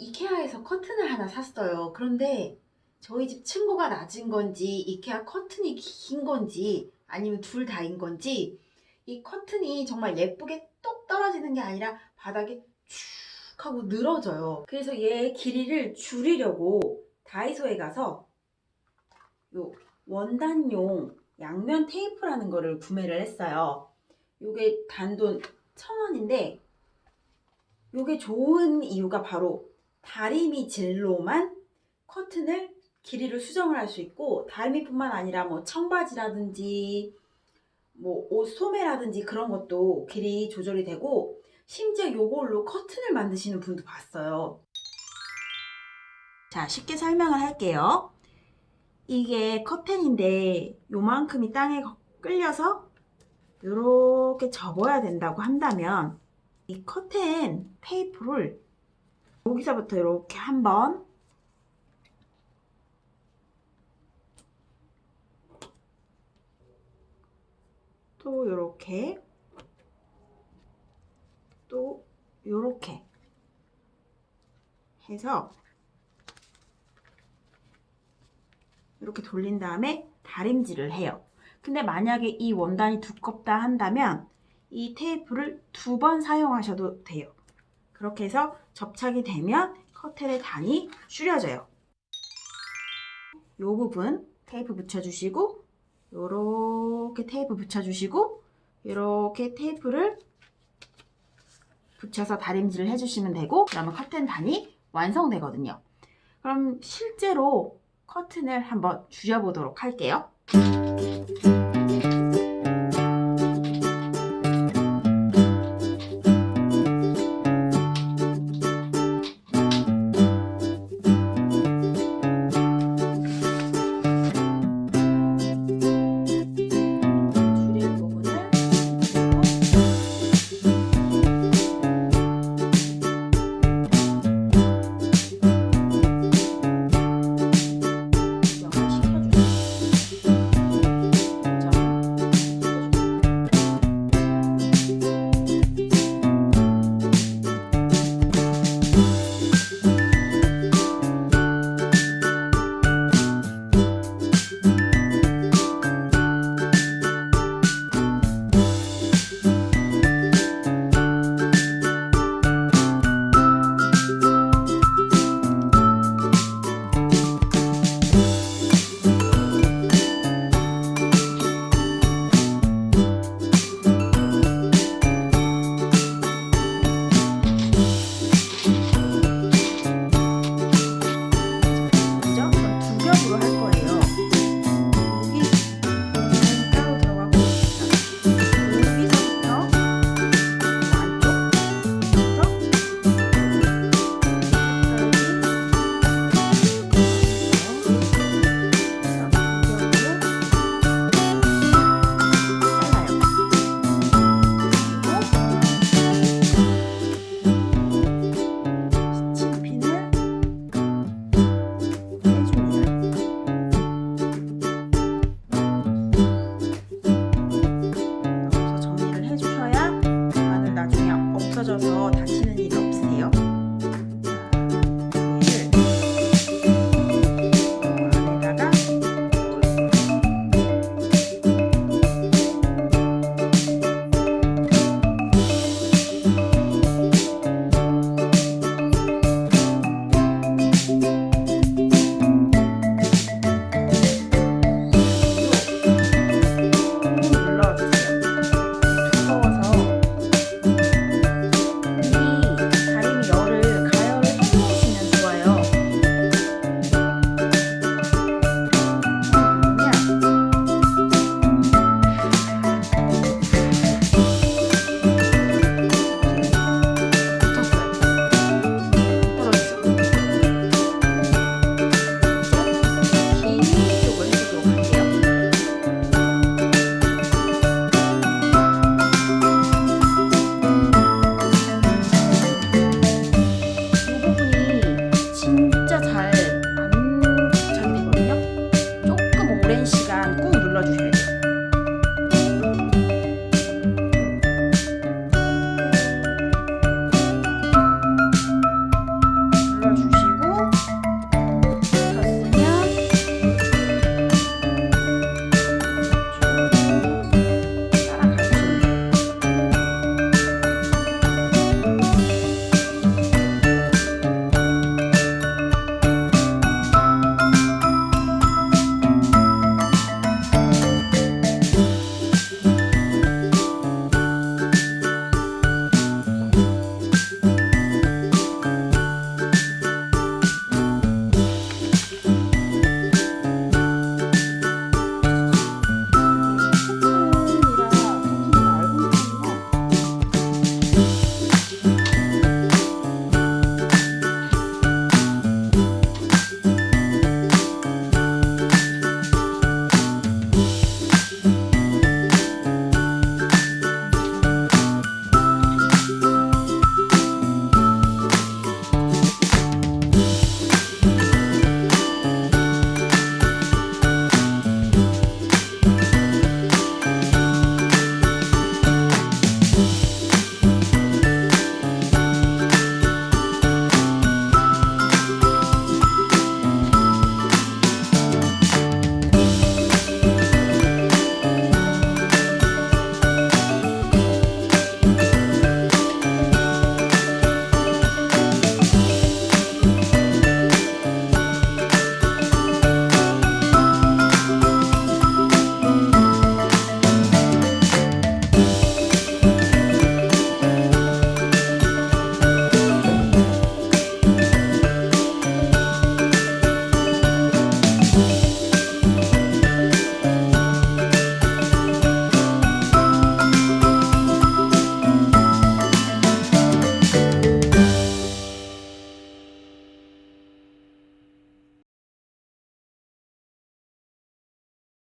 이케아에서 커튼을 하나 샀어요. 그런데 저희 집 층고가 낮은 건지 이케아 커튼이 긴 건지 아니면 둘 다인 건지 이 커튼이 정말 예쁘게 똑 떨어지는 게 아니라 바닥에 쭉 하고 늘어져요. 그래서 얘 길이를 줄이려고 다이소에 가서 요 원단용 양면 테이프라는 거를 구매를 했어요. 요게 단돈 천 원인데 요게 좋은 이유가 바로 다리미 질로만 커튼을 길이를 수정을 할 수 있고 다리미뿐만 아니라 뭐 청바지라든지 뭐 옷 소매라든지 그런 것도 길이 조절이 되고 심지어 요걸로 커튼을 만드시는 분도 봤어요. 자 쉽게 설명을 할게요. 이게 커튼인데 요만큼이 땅에 끌려서 이렇게 접어야 된다고 한다면 이 커튼 테이프를 여기서부터 이렇게 한번 또 이렇게 또 이렇게 해서 이렇게 돌린 다음에 다림질을 해요. 근데 만약에 이 원단이 두껍다 한다면 이 테이프를 두 번 사용하셔도 돼요. 그렇게 해서 접착이 되면 커튼의 단이 줄여져요. 이 부분 테이프 붙여주시고 이렇게 테이프 붙여주시고 이렇게 테이프를 붙여서 다림질을 해주시면 되고 그러면 커튼 단이 완성되거든요. 그럼 실제로 커튼을 한번 줄여보도록 할게요. 없어져서 다시 시간 꾹 눌러주셔야 돼요.